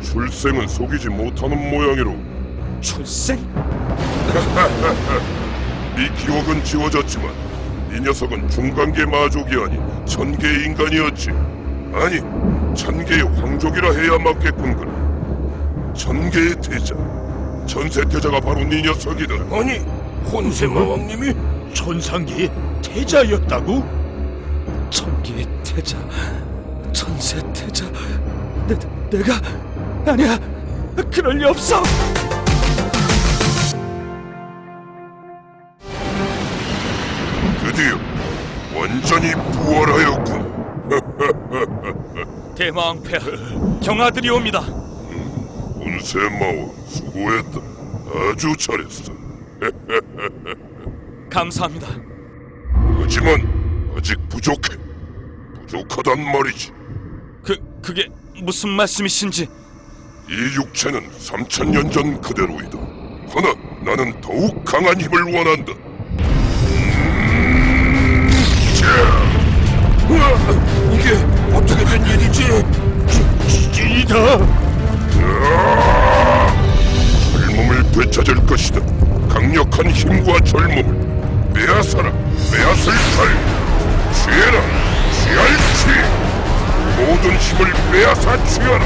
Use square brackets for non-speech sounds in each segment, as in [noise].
출생은 속이지 못하는 모양이로 출생? [laughs] 네 기억은 지워졌지만 이 녀석은 중간계 마족이 아닌 천계 인간이었지 아니 천계의 황족이라 해야 맞겠군 그래 천계의 태자 전세 태자가 바로 네 녀석이다 아니 혼세마왕님이 천상계의 태자였다고? 천계의 태자, 천세 태자. 내, 내가 아니야. 그럴 리 없어. 드디어 완전히 부활하였군 [laughs] 대마왕폐하 경아들이 옵니다. 운세마왕 수고했다 아주 잘했어 [laughs] 감사합니다. 하지만 아직 부족해 부족하단 말이지 그 그게 무슨 말씀이신지 이 육체는 3천년 전 그대로이다. 허나 나는 더욱 강한 힘을 원한다. 음, 으아, 이게 어떻게 된 일이지? 이다. 젊음을 되찾을 것이다. 강력한 힘과 젊음을 빼앗아라, 빼앗을 살. 취해라, 취할지. 모든 힘을 빼앗아 취하라,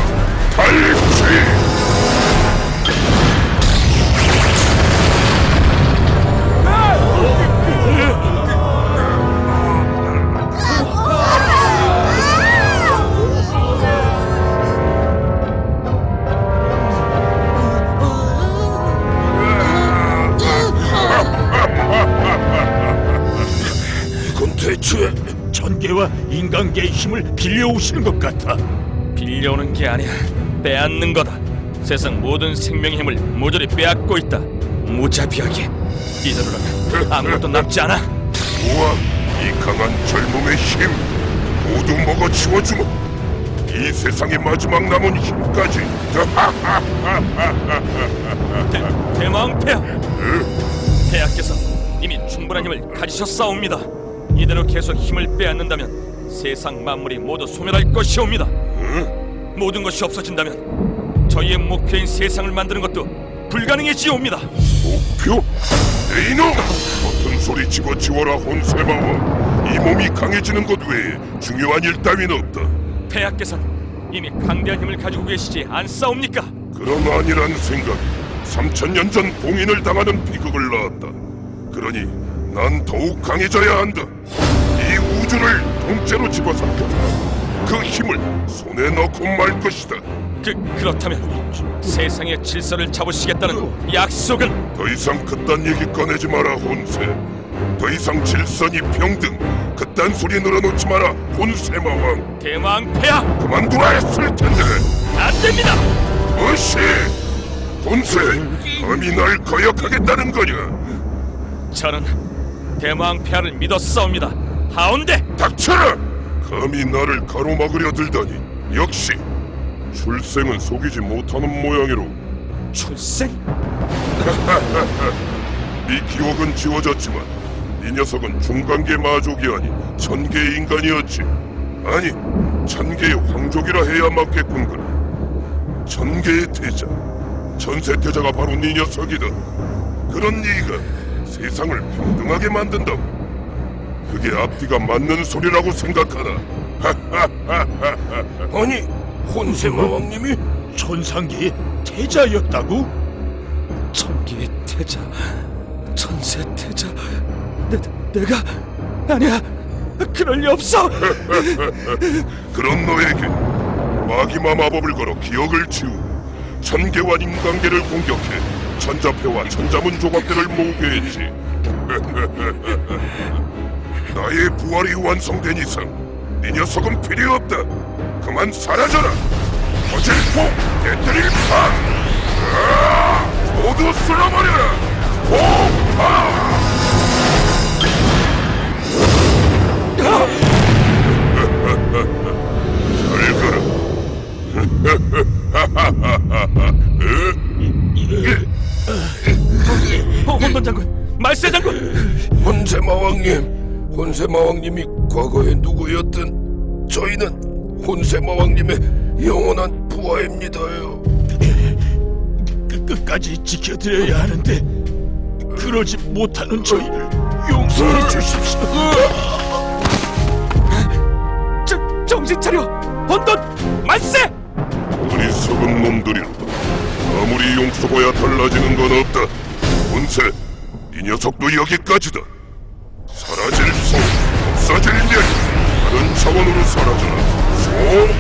대체 천계와 인간계의 힘을 빌려오시는 것 같아. 빌려오는 게 아니야. 빼앗는 거다. 세상 모든 생명의 힘을 모조리 빼앗고 있다. 무자비하게. 이대로는 아무것도 남지 않아. 우와, 이 강한 젊음의 힘 모두 먹어치워주마. 이 세상의 마지막 남은 힘까지. 대, 대마왕폐하. 폐하께서 이미 충분한 힘을 가지셨사옵니다. 이대로 계속 힘을 빼앗는다면 세상 만물이 모두 소멸할 것이옵니다. 모든 것이 없어진다면 저희의 목표인 세상을 만드는 것도 불가능해지옵니다. 목표? 네 이놈! 버튼 소리 집어치워라 혼세마와 이 몸이 강해지는 것 외에 중요한 일 따윈 없다. 폐하께서는 이미 강대한 힘을 가지고 계시지 않사옵니까? 그럼 아니란 생각이 3천 년 전 봉인을 당하는 비극을 낳았다. 그러니 난 더욱 강해져야 한다. 이 우주를 통째로 집어삼켜서 그 힘을 손에 넣고 말 것이다. 그 그렇다면 세상의 질서를 잡으시겠다는 약속은 더 이상 그딴 얘기 꺼내지 마라 혼세. 더 이상 질서니 평등 그딴 소리 늘어놓지 마라 혼세마왕. 대마왕폐하 그만두라 했을 텐데. 안 됩니다. 무시! 본세, 감히 날 거역하겠다는 거냐? 저는 대마왕폐하를 믿었사옵니다. 하온데 닥쳐라! 감히 나를 가로막으려 들다니. 역시 출생은 속이지 못하는 모양이로. 출생? [laughs] 네 기억은 지워졌지만 이 녀석은 중간계 마족이 아닌 천계 인간이었지. 아니 천계의 황족이라 해야 맞겠군 그래. 천계의 태자 전세 태자가 바로 네 녀석이다. 그런 네가 세상을 평등하게 만든다고 그게 앞뒤가 맞는 소리라고 생각하나 [laughs] 아니 혼세마왕님이 천상계의 태자였다고? 천계의 태자, 천세 태자. 내, 내가 아니야. 그럴 리 없어. [laughs] 그런 너에게 마기마 마법을 걸어 기억을 지우고 천계와 인간계를 공격해 천자패와 천자문 조각들을 모으게 했지 [laughs] 나의 부활이 완성된 이상 네 녀석은 필요 없다 그만 사라져라 거질폭 깨뜨릴 판 으아! 모두 쓸어버려라 가라 어, 혼돈 장군, 말세 장군. 혼세 마왕님 혼세마왕님이 과거에 누구였든 저희는 혼세마왕님의 영원한 좋아합니다요. 끝, 끝까지 지켜드려야 하는데 그러지 못하는 저희를 용서해 주십시오. 저, 정신 차려! 혼돈! 만세! 어리석은 놈들이로다. 아무리 용서봐야 달라지는 건 없다. 본세, 이 녀석도 여기까지다. 사라질 소, 없어질 멸, 다른 차원으로 사라져라. 소멸!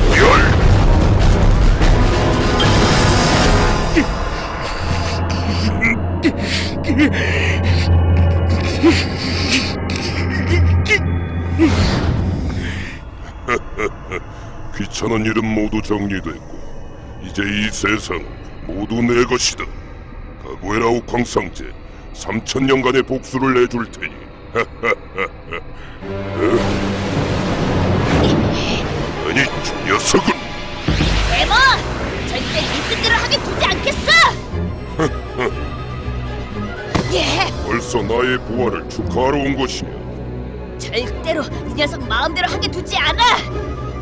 [laughs] 귀찮은 일은 모두 정리됐고 이제 이 세상 모두 내 것이다. 각오해라 옥황상제 3천 년간의 복수를 내줄 테니. 아니 저 녀석은 대모! 절대 네 뜻대로 하게 두지 않겠어! [laughs] 예! 벌써 나의 부활을 축하하러 온 것이냐? 절대로 이 녀석 마음대로 하게 두지 않아!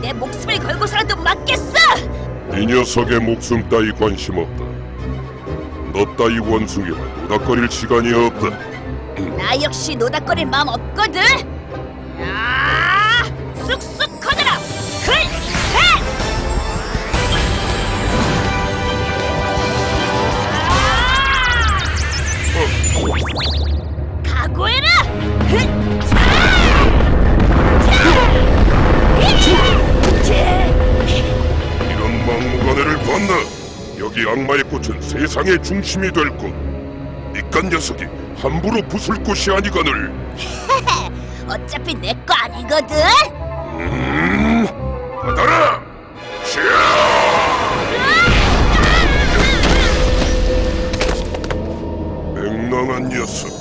내 목숨을 걸고서라도 막겠어! 이 녀석의 목숨 따위 관심 없다. 너 따위 원숭이와 노닥거릴 시간이 없다. 나 역시 노닥거릴 마음 없거든! 야! 쑥쑥 커져라! 클! 셋! 아! 각오해라! 이런 막무가내를 봤나? 여기 악마의 꽃은 세상의 중심이 될 곳. 이깟 녀석이 함부로 부술 곳이 아니거늘. [laughs] 어차피 내 거 아니거든? 음, 받아라! [laughs] 맹랑한 녀석.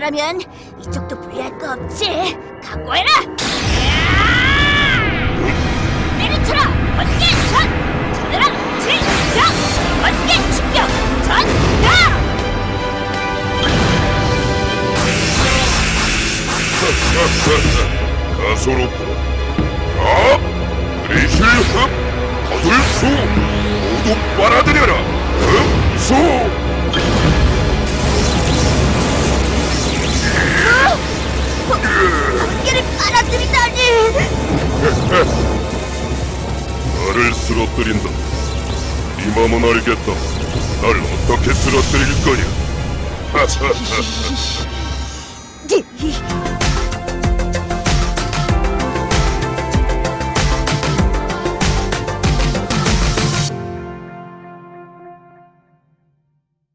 거라면 이쪽도 불리할 거 없지. 각오해라. 야! 내리쳐라. 번개 전. 전해라. 진격. 번개 충격. 전야. [laughs] 가소롭구나. 아! 그리실 흡! 거둘 수! 모두 빨아들여라! 흡 나를 쓰러뜨린다. 네 맘은 알겠다. 날 어떻게 쓰러뜨릴 거냐? 이-